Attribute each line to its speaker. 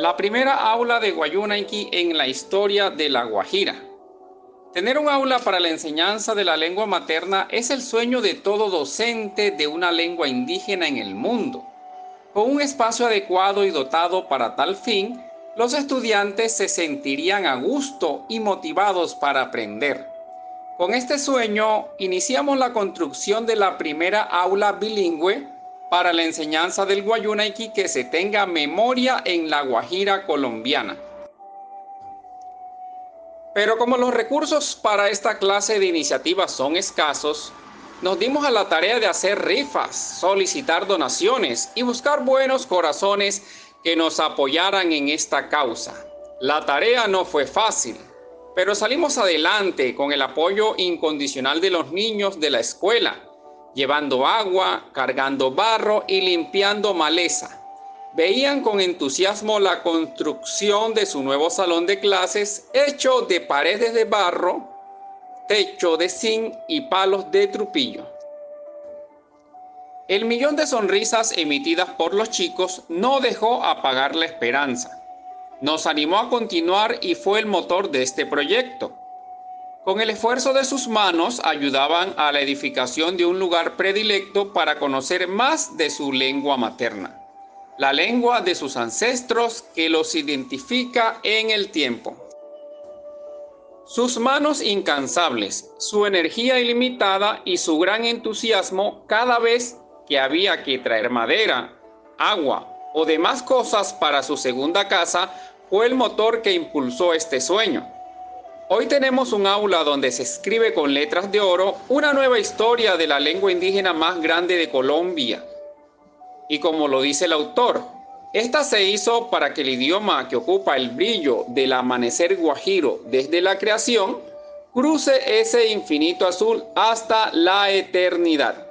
Speaker 1: la primera aula de Guayunaiki en la historia de La Guajira. Tener un aula para la enseñanza de la lengua materna es el sueño de todo docente de una lengua indígena en el mundo. Con un espacio adecuado y dotado para tal fin, los estudiantes se sentirían a gusto y motivados para aprender. Con este sueño, iniciamos la construcción de la primera aula bilingüe para la enseñanza del Guayunaiki que se tenga memoria en la Guajira colombiana. Pero como los recursos para esta clase de iniciativas son escasos, nos dimos a la tarea de hacer rifas, solicitar donaciones y buscar buenos corazones que nos apoyaran en esta causa. La tarea no fue fácil, pero salimos adelante con el apoyo incondicional de los niños de la escuela, llevando agua, cargando barro y limpiando maleza. Veían con entusiasmo la construcción de su nuevo salón de clases hecho de paredes de barro, techo de zinc y palos de trupillo. El millón de sonrisas emitidas por los chicos no dejó apagar la esperanza. Nos animó a continuar y fue el motor de este proyecto. Con el esfuerzo de sus manos ayudaban a la edificación de un lugar predilecto para conocer más de su lengua materna, la lengua de sus ancestros que los identifica en el tiempo. Sus manos incansables, su energía ilimitada y su gran entusiasmo cada vez que había que traer madera, agua o demás cosas para su segunda casa fue el motor que impulsó este sueño. Hoy tenemos un aula donde se escribe con letras de oro una nueva historia de la lengua indígena más grande de Colombia. Y como lo dice el autor, esta se hizo para que el idioma que ocupa el brillo del amanecer guajiro desde la creación cruce ese infinito azul hasta la eternidad.